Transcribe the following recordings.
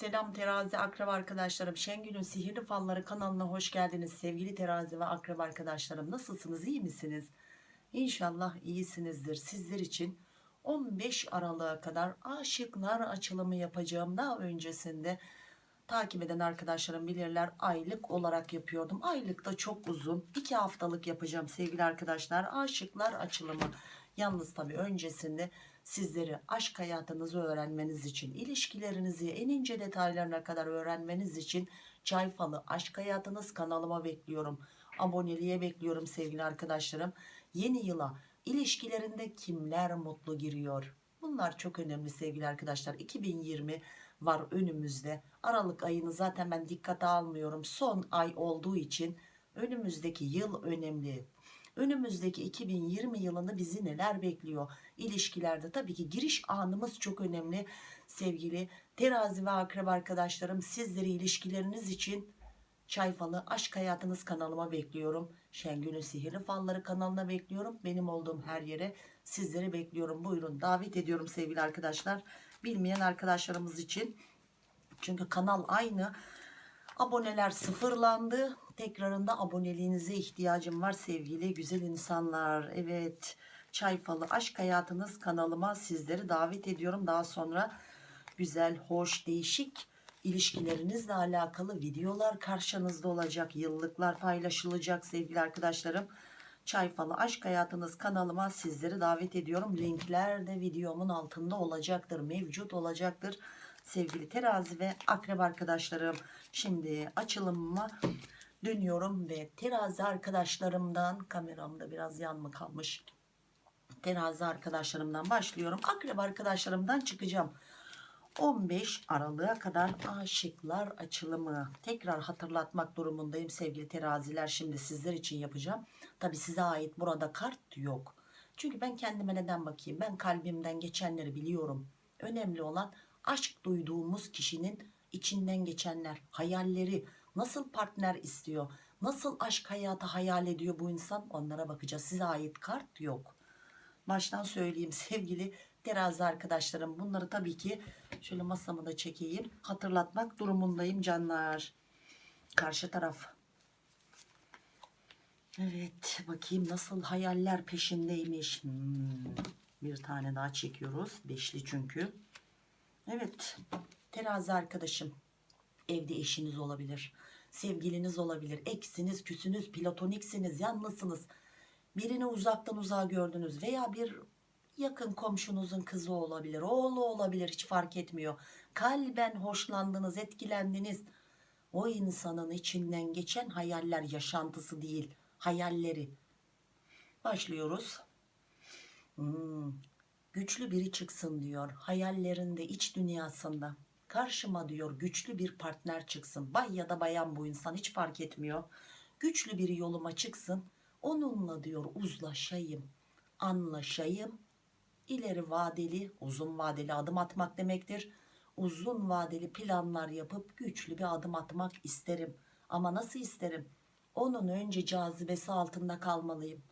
Selam terazi akraba arkadaşlarım. Şengül'ün Sihirli Falları kanalına hoş geldiniz. Sevgili terazi ve akraba arkadaşlarım nasılsınız iyi misiniz? İnşallah iyisinizdir. Sizler için 15 Aralık'a kadar aşıklar açılımı yapacağım. Daha öncesinde takip eden arkadaşlarım bilirler aylık olarak yapıyordum. Aylık da çok uzun. 2 haftalık yapacağım sevgili arkadaşlar. Aşıklar açılımı. Yalnız tabii öncesinde sizleri aşk hayatınızı öğrenmeniz için, ilişkilerinizi en ince detaylarına kadar öğrenmeniz için Çay Falı Aşk Hayatınız kanalıma bekliyorum. Aboneliğe bekliyorum sevgili arkadaşlarım. Yeni yıla ilişkilerinde kimler mutlu giriyor? Bunlar çok önemli sevgili arkadaşlar. 2020 var önümüzde. Aralık ayını zaten ben dikkate almıyorum. Son ay olduğu için önümüzdeki yıl önemli. Önümüzdeki 2020 yılında bizi neler bekliyor? İlişkilerde tabii ki giriş anımız çok önemli. Sevgili terazi ve akraba arkadaşlarım sizleri ilişkileriniz için Çay Falı Aşk Hayatınız kanalıma bekliyorum. Şengül'ün Sihirli Falları kanalına bekliyorum. Benim olduğum her yere sizleri bekliyorum. Buyurun davet ediyorum sevgili arkadaşlar. Bilmeyen arkadaşlarımız için. Çünkü kanal aynı. Aboneler sıfırlandı. Tekrarında aboneliğinize ihtiyacım var sevgili güzel insanlar. Evet Çay Falı Aşk Hayatınız kanalıma sizleri davet ediyorum. Daha sonra güzel, hoş, değişik ilişkilerinizle alakalı videolar karşınızda olacak. Yıllıklar paylaşılacak sevgili arkadaşlarım. Çay Falı Aşk Hayatınız kanalıma sizleri davet ediyorum. Linkler de videomun altında olacaktır. Mevcut olacaktır. Sevgili terazi ve akrep arkadaşlarım. Şimdi açılımıma dönüyorum ve terazi arkadaşlarımdan kameramda biraz yan mı kalmış? Terazi arkadaşlarımdan başlıyorum. Akrep arkadaşlarımdan çıkacağım. 15 Aralık'a kadar aşıklar açılımı. Tekrar hatırlatmak durumundayım sevgili teraziler. Şimdi sizler için yapacağım. Tabi size ait burada kart yok. Çünkü ben kendime neden bakayım? Ben kalbimden geçenleri biliyorum. Önemli olan aşk duyduğumuz kişinin içinden geçenler hayalleri nasıl partner istiyor? Nasıl aşk hayatı hayal ediyor bu insan? Onlara bakacağız. Size ait kart yok. Baştan söyleyeyim sevgili terazi arkadaşlarım. Bunları tabii ki şöyle masamı da çekeyim. Hatırlatmak durumundayım canlar. Karşı taraf. Evet bakayım nasıl hayaller peşindeymiş. Hmm, bir tane daha çekiyoruz. Beşli çünkü. Evet terazi arkadaşım. Evde eşiniz olabilir sevgiliniz olabilir. Eksiniz küsünüz platoniksiniz. Yalnızsınız birini uzaktan uzağa gördünüz veya bir yakın komşunuzun kızı olabilir oğlu olabilir. Hiç fark etmiyor. Kalben hoşlandınız etkilendiniz. O insanın içinden geçen hayaller yaşantısı değil hayalleri. Başlıyoruz. Hmm, güçlü biri çıksın diyor. Hayallerinde iç dünyasında karşıma diyor güçlü bir partner çıksın. Bay ya da bayan bu insan hiç fark etmiyor. Güçlü biri yoluma çıksın. Onunla diyor uzlaşayım anlaşayım. İleri vadeli uzun vadeli adım atmak demektir. Uzun vadeli planlar yapıp güçlü bir adım atmak isterim. Ama nasıl isterim? Onun önce cazibesi altında kalmalıyım.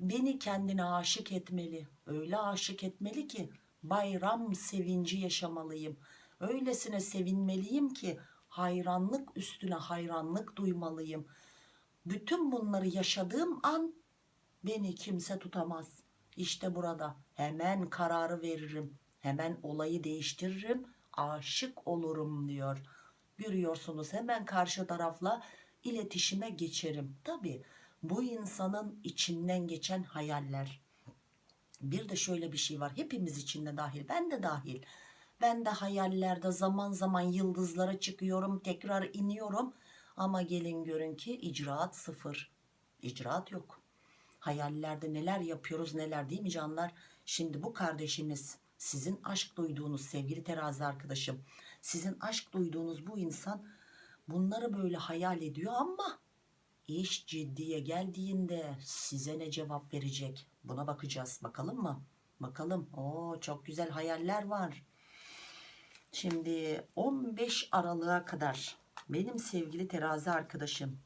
Beni kendine aşık etmeli. Öyle aşık etmeli ki bayram sevinci yaşamalıyım öylesine sevinmeliyim ki hayranlık üstüne hayranlık duymalıyım. Bütün bunları yaşadığım an beni kimse tutamaz. İşte burada hemen kararı veririm. Hemen olayı değiştiririm. Aşık olurum diyor. Görüyorsunuz hemen karşı tarafla iletişime geçerim. Tabi bu insanın içinden geçen hayaller. Bir de şöyle bir şey var. Hepimiz içinde dahil ben de dahil ben de hayallerde zaman zaman yıldızlara çıkıyorum tekrar iniyorum. Ama gelin görün ki icraat sıfır. İcraat yok. Hayallerde neler yapıyoruz neler değil mi canlar? Şimdi bu kardeşimiz sizin aşk duyduğunuz sevgili terazi arkadaşım sizin aşk duyduğunuz bu insan bunları böyle hayal ediyor ama iş ciddiye geldiğinde size ne cevap verecek? Buna bakacağız. Bakalım mı? Bakalım. O çok güzel hayaller var şimdi 15 Aralık'a kadar benim sevgili terazi arkadaşım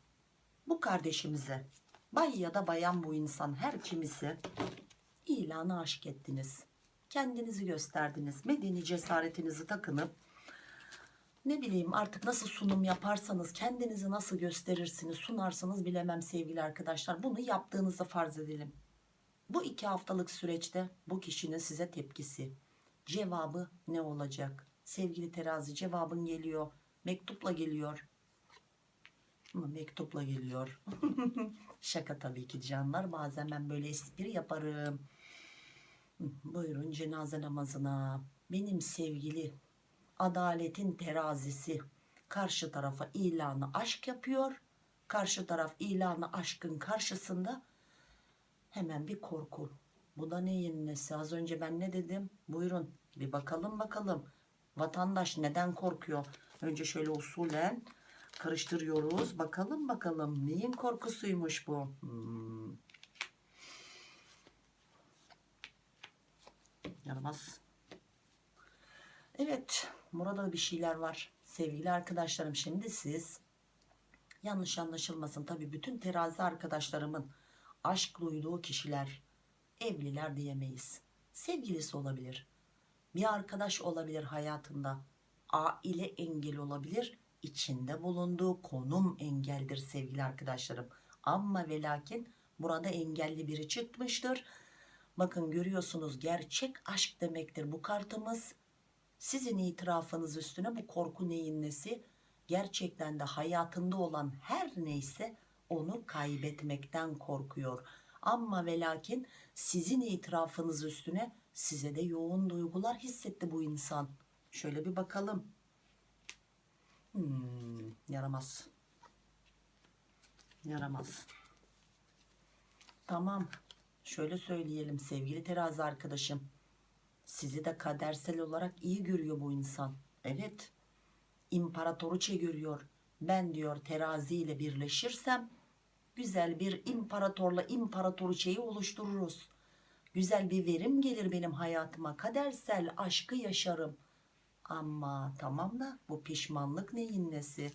bu kardeşimize bay ya da bayan bu insan her kimisi ilanı aşk ettiniz. Kendinizi gösterdiniz medeni cesaretinizi takınıp ne bileyim artık nasıl sunum yaparsanız kendinizi nasıl gösterirsiniz sunarsanız bilemem sevgili arkadaşlar. Bunu yaptığınızı farz edelim. Bu iki haftalık süreçte bu kişinin size tepkisi cevabı ne olacak sevgili terazi cevabın geliyor mektupla geliyor ama mektupla geliyor şaka tabii ki canlar bazen ben böyle espri yaparım buyurun cenaze namazına benim sevgili adaletin terazisi karşı tarafa ilanı aşk yapıyor. Karşı taraf ilanı aşkın karşısında hemen bir korku. Bu da neyin nesi? Az önce ben ne dedim? Buyurun bir bakalım bakalım. Vatandaş neden korkuyor? Önce şöyle usulen karıştırıyoruz. Bakalım bakalım neyin korkusuymuş bu? Hmm. Yaramaz. Evet, burada bir şeyler var. Sevgili arkadaşlarım şimdi siz yanlış anlaşılmasın tabii bütün terazi arkadaşlarımın aşk duyduğu kişiler evliler diyemeyiz. Sevgilisi olabilir. Bir arkadaş olabilir hayatında. Aile engel olabilir. İçinde bulunduğu konum engeldir sevgili arkadaşlarım. Ama ve lakin burada engelli biri çıkmıştır. Bakın görüyorsunuz gerçek aşk demektir bu kartımız. Sizin itirafınız üstüne bu korku neyin nesi? Gerçekten de hayatında olan her neyse onu kaybetmekten korkuyor. Ama ve lakin sizin itirafınız üstüne size de yoğun duygular hissetti bu insan. Şöyle bir bakalım. Hmm, yaramaz. Yaramaz. Tamam. Şöyle söyleyelim sevgili terazi arkadaşım. Sizi de kadersel olarak iyi görüyor bu insan. Evet. İmparatoriçe görüyor. Ben diyor terazi ile birleşirsem güzel bir imparatorla imparatoriçeyi oluştururuz. Güzel bir verim gelir benim hayatıma. Kadersel aşkı yaşarım. Ama tamam da bu pişmanlık neyin nesi?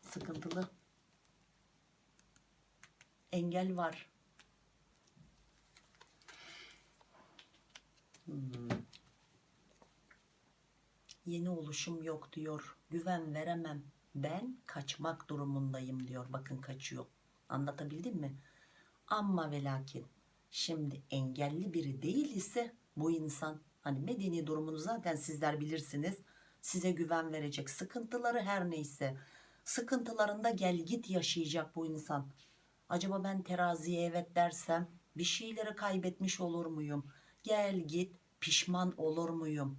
Sıkıntılı. Engel var. Hmm. Yeni oluşum yok diyor. Güven veremem. Ben kaçmak durumundayım diyor. Bakın kaçıyor. Anlatabildim mi? Ama ve lakin şimdi engelli biri değil ise bu insan hani medeni durumunu zaten sizler bilirsiniz. Size güven verecek sıkıntıları her neyse sıkıntılarında gel git yaşayacak bu insan. Acaba ben teraziye evet dersem bir şeyleri kaybetmiş olur muyum? Gel git pişman olur muyum?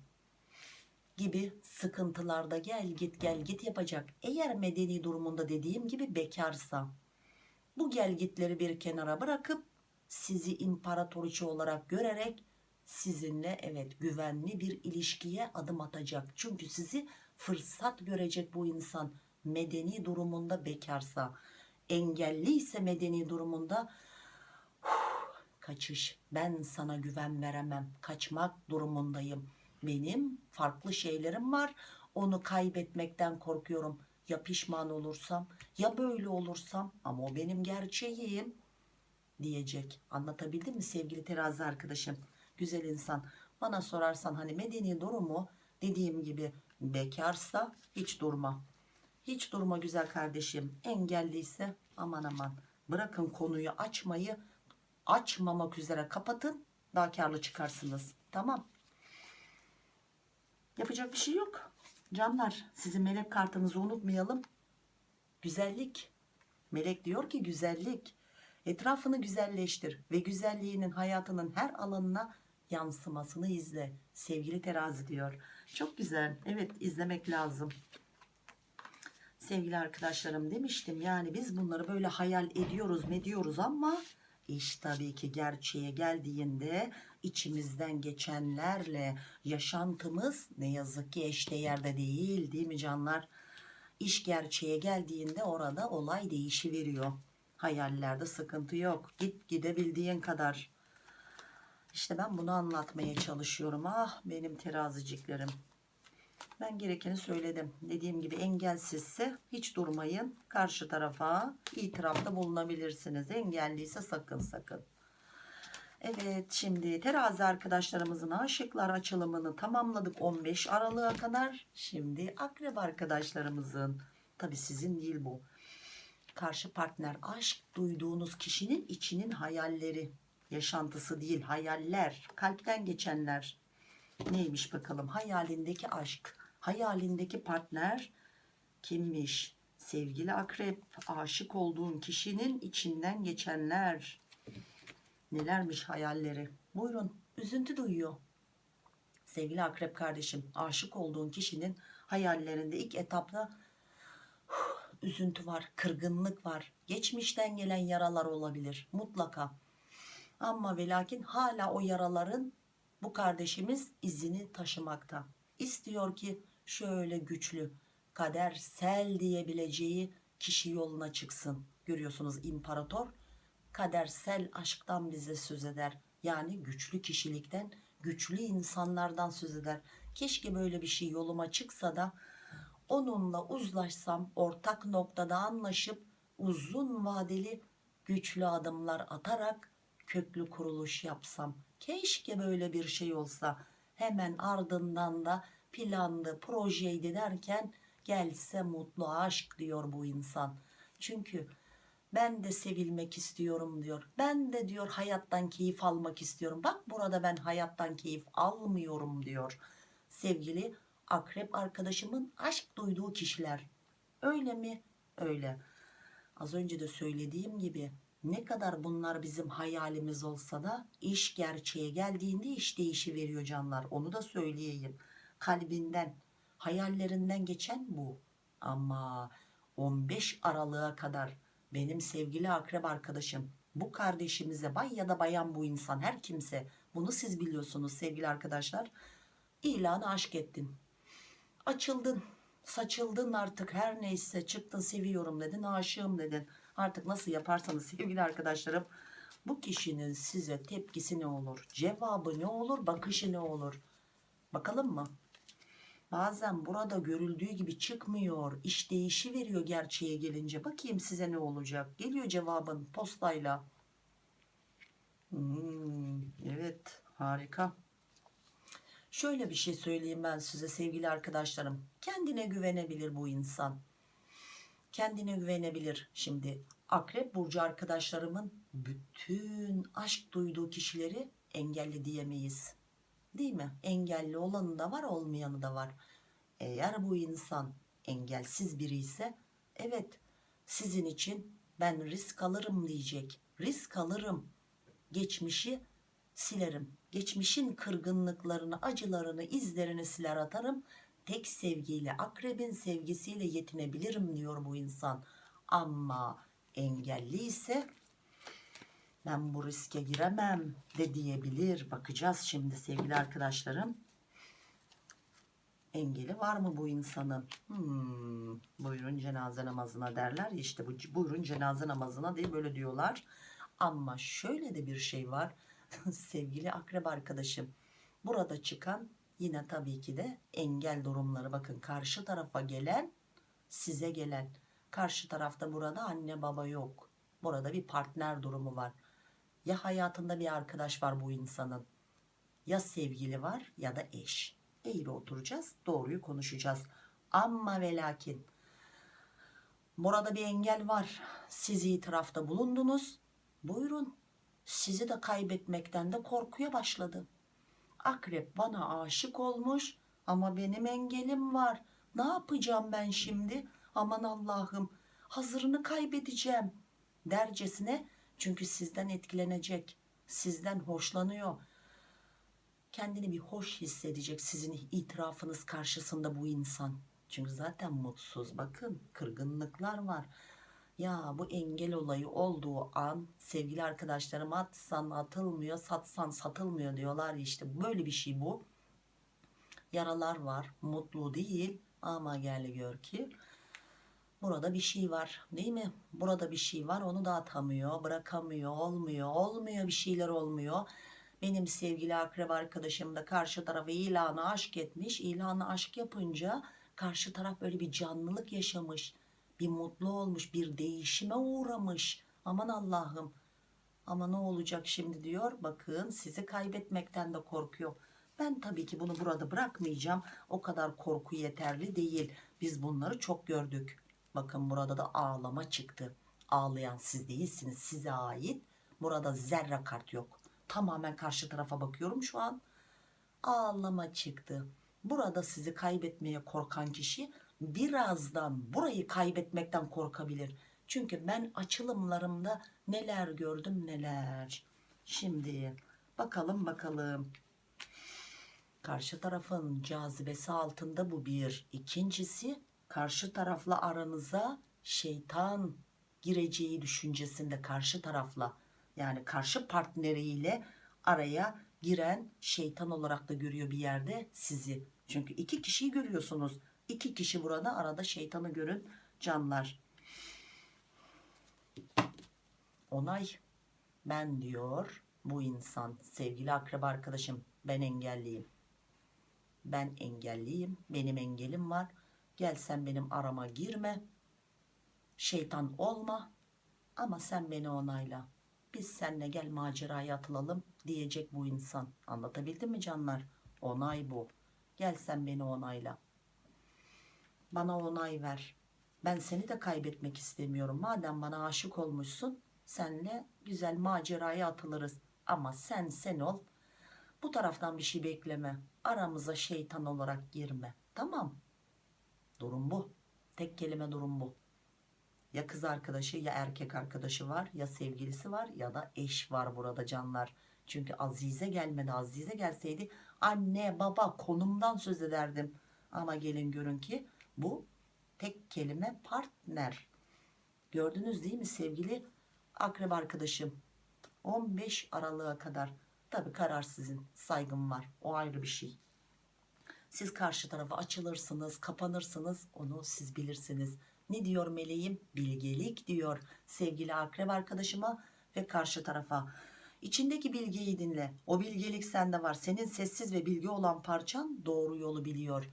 Gibi sıkıntılarda gel git gel git yapacak. Eğer medeni durumunda dediğim gibi bekarsa bu gel gitleri bir kenara bırakıp sizi imparatoriçe olarak görerek sizinle evet güvenli bir ilişkiye adım atacak. Çünkü sizi fırsat görecek bu insan medeni durumunda bekarsa engelli ise medeni durumunda "Huh, kaçış ben sana güven veremem kaçmak durumundayım benim farklı şeylerim var onu kaybetmekten korkuyorum ya pişman olursam ya böyle olursam ama o benim gerçeğim diyecek anlatabildim mi sevgili terazi arkadaşım güzel insan bana sorarsan hani medeni durumu dediğim gibi bekarsa hiç durma hiç durma güzel kardeşim. Engelliyse aman aman. Bırakın konuyu açmayı açmamak üzere kapatın. Daha karlı çıkarsınız. Tamam. Yapacak bir şey yok. Canlar sizin melek kartınızı unutmayalım. Güzellik. Melek diyor ki güzellik. Etrafını güzelleştir ve güzelliğinin hayatının her alanına yansımasını izle. Sevgili terazi diyor. Çok güzel. Evet izlemek lazım sevgili arkadaşlarım demiştim yani biz bunları böyle hayal ediyoruz ne ama iş tabii ki gerçeğe geldiğinde içimizden geçenlerle yaşantımız ne yazık ki eşdeğerde değil değil mi canlar? İş gerçeğe geldiğinde orada olay değişiveriyor. Hayallerde sıkıntı yok. Git gidebildiğin kadar. İşte ben bunu anlatmaya çalışıyorum. Ah benim teraziciklerim ben gerekeni söyledim. Dediğim gibi engelsizse hiç durmayın. Karşı tarafa itirafta bulunabilirsiniz. Engelliyse sakın sakın. Evet şimdi terazi arkadaşlarımızın aşıklar açılımını tamamladık 15 Aralık'a kadar. Şimdi akrep arkadaşlarımızın tabi sizin değil bu. Karşı partner aşk duyduğunuz kişinin içinin hayalleri. Yaşantısı değil hayaller kalpten geçenler. Neymiş bakalım hayalindeki aşk hayalindeki partner kimmiş? Sevgili akrep aşık olduğun kişinin içinden geçenler. Nelermiş hayalleri? Buyurun üzüntü duyuyor. Sevgili akrep kardeşim aşık olduğun kişinin hayallerinde ilk etapta üzüntü var, kırgınlık var. Geçmişten gelen yaralar olabilir mutlaka. Ama ve lakin hala o yaraların bu kardeşimiz izini taşımakta. İstiyor ki şöyle güçlü, kadersel diyebileceği kişi yoluna çıksın. Görüyorsunuz imparator kadersel aşktan bize söz eder. Yani güçlü kişilikten, güçlü insanlardan söz eder. Keşke böyle bir şey yoluma çıksa da onunla uzlaşsam, ortak noktada anlaşıp uzun vadeli güçlü adımlar atarak köklü kuruluş yapsam. Keşke böyle bir şey olsa. Hemen ardından da planlı, projeydi derken gelse mutlu aşk diyor bu insan. Çünkü ben de sevilmek istiyorum diyor. Ben de diyor hayattan keyif almak istiyorum. Bak burada ben hayattan keyif almıyorum diyor. Sevgili akrep arkadaşımın aşk duyduğu kişiler. Öyle mi? Öyle. Az önce de söylediğim gibi ne kadar bunlar bizim hayalimiz olsa da iş gerçeğe geldiğinde iş değişi veriyor canlar. Onu da söyleyeyim. Kalbinden, hayallerinden geçen bu. Ama 15 Aralık'a kadar benim sevgili akrep arkadaşım bu kardeşimize bay ya da bayan bu insan her kimse bunu siz biliyorsunuz sevgili arkadaşlar ilanı aşk ettin. Açıldın saçıldın artık her neyse çıktın seviyorum dedin aşığım dedin. Artık nasıl yaparsanız sevgili arkadaşlarım bu kişinin size tepkisi ne olur cevabı ne olur bakışı ne olur? Bakalım mı bazen burada görüldüğü gibi çıkmıyor iş değişi veriyor gerçeğe gelince. Bakayım size ne olacak? Geliyor cevabın postayla. Hmm, evet harika. Şöyle bir şey söyleyeyim ben size sevgili arkadaşlarım. Kendine güvenebilir bu insan. Kendine güvenebilir. Şimdi akrep burcu arkadaşlarımın bütün aşk duyduğu kişileri engelli diyemeyiz değil mi? Engelli olanı da var olmayanı da var. Eğer bu insan engelsiz biri ise evet sizin için ben risk alırım diyecek. Risk alırım. Geçmişi silerim. Geçmişin kırgınlıklarını acılarını izlerini siler atarım. Tek sevgiyle akrebin sevgisiyle yetinebilirim diyor bu insan. Ama engelli ise ben bu riske giremem de diyebilir. Bakacağız şimdi sevgili arkadaşlarım. Engeli var mı bu insanın? Hmm, buyurun cenaze namazına derler ya işte bu buyurun cenaze namazına diye böyle diyorlar. Ama şöyle de bir şey var. Sevgili akrep arkadaşım burada çıkan yine tabii ki de engel durumları. Bakın karşı tarafa gelen size gelen. Karşı tarafta burada anne baba yok. Burada bir partner durumu var ya hayatında bir arkadaş var bu insanın? Ya sevgili var ya da eş. Eğri oturacağız doğruyu konuşacağız. Ama ve lakin burada bir engel var. Siz itirafta bulundunuz. Buyurun. Sizi de kaybetmekten de korkuya başladı. Akrep bana aşık olmuş ama benim engelim var. Ne yapacağım ben şimdi? Aman Allah'ım hazırını kaybedeceğim dercesine çünkü sizden etkilenecek sizden hoşlanıyor. Kendini bir hoş hissedecek sizin itirafınız karşısında bu insan. Çünkü zaten mutsuz. Bakın kırgınlıklar var. Ya bu engel olayı olduğu an sevgili arkadaşlarım atsan atılmıyor satsan satılmıyor diyorlar işte. Böyle bir şey bu. Yaralar var. Mutlu değil. Ama gel gör ki burada bir şey var değil mi burada bir şey var onu da atamıyor bırakamıyor olmuyor olmuyor bir şeyler olmuyor benim sevgili akrep arkadaşım da karşı tarafa ilanı aşk etmiş ilanı aşk yapınca karşı taraf böyle bir canlılık yaşamış bir mutlu olmuş bir değişime uğramış aman Allah'ım Ama ne olacak şimdi diyor. Bakın sizi kaybetmekten de korkuyor. Ben tabii ki bunu burada bırakmayacağım. O kadar korku yeterli değil. Biz bunları çok gördük. Bakın burada da ağlama çıktı. Ağlayan siz değilsiniz. Size ait. Burada zerre kart yok. Tamamen karşı tarafa bakıyorum şu an. Ağlama çıktı. Burada sizi kaybetmeye korkan kişi birazdan burayı kaybetmekten korkabilir. Çünkü ben açılımlarımda neler gördüm neler. Şimdi bakalım bakalım. Karşı tarafın cazibesi altında bu bir. İkincisi karşı tarafla aranıza şeytan gireceği düşüncesinde karşı tarafla yani karşı partneriyle araya giren şeytan olarak da görüyor bir yerde sizi. Çünkü iki kişiyi görüyorsunuz. İki kişi burada arada şeytanı görün canlar. Onay ben diyor bu insan sevgili akraba arkadaşım ben engelliyim. Ben engelliyim. Benim engelim var. Gel sen benim arama girme. Şeytan olma. Ama sen beni onayla. Biz seninle gel maceraya atılalım diyecek bu insan. Anlatabildim mi canlar? Onay bu. Gel sen beni onayla. Bana onay ver. Ben seni de kaybetmek istemiyorum. Madem bana aşık olmuşsun, senle güzel maceraya atılırız. Ama sen sen ol. Bu taraftan bir şey bekleme. Aramıza şeytan olarak girme. Tamam. Durum bu. Tek kelime durum bu. Ya kız arkadaşı ya erkek arkadaşı var ya sevgilisi var ya da eş var burada canlar. Çünkü Azize gelmedi. Azize gelseydi anne baba konumdan söz ederdim. Ama gelin görün ki bu tek kelime partner. Gördünüz değil mi sevgili akrep arkadaşım? 15 Aralık'a kadar. Tabi karar sizin. Saygım var. O ayrı bir şey. Siz karşı tarafa açılırsınız, kapanırsınız. Onu siz bilirsiniz. Ne diyor meleğim? Bilgelik diyor sevgili akrep arkadaşıma ve karşı tarafa. İçindeki bilgiyi dinle. O bilgelik sende var. Senin sessiz ve bilgi olan parçan doğru yolu biliyor.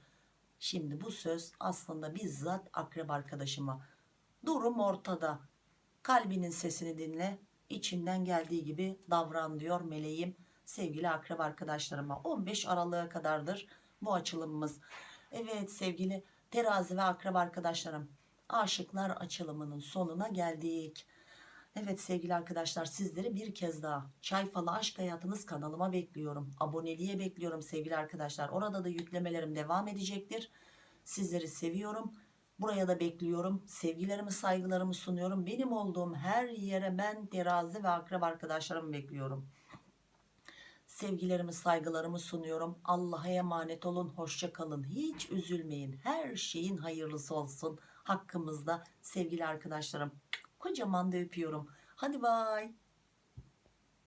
Şimdi bu söz aslında bizzat akrep arkadaşıma. Durum ortada. Kalbinin sesini dinle. İçinden geldiği gibi davran diyor meleğim. Sevgili akrep arkadaşlarıma 15 Aralık'a kadardır bu açılımımız. Evet sevgili terazi ve akrep arkadaşlarım aşıklar açılımının sonuna geldik. Evet sevgili arkadaşlar sizleri bir kez daha Çay Falı Aşk Hayatınız kanalıma bekliyorum. Aboneliğe bekliyorum sevgili arkadaşlar. Orada da yüklemelerim devam edecektir. Sizleri seviyorum. Buraya da bekliyorum. Sevgilerimi saygılarımı sunuyorum. Benim olduğum her yere ben terazi ve akrep arkadaşlarımı bekliyorum. Sevgilerimi saygılarımı sunuyorum. Allah'a emanet olun. Hoşça kalın. Hiç üzülmeyin. Her şeyin hayırlısı olsun. Hakkımızda sevgili arkadaşlarım. Kocaman da öpüyorum. Hadi bay.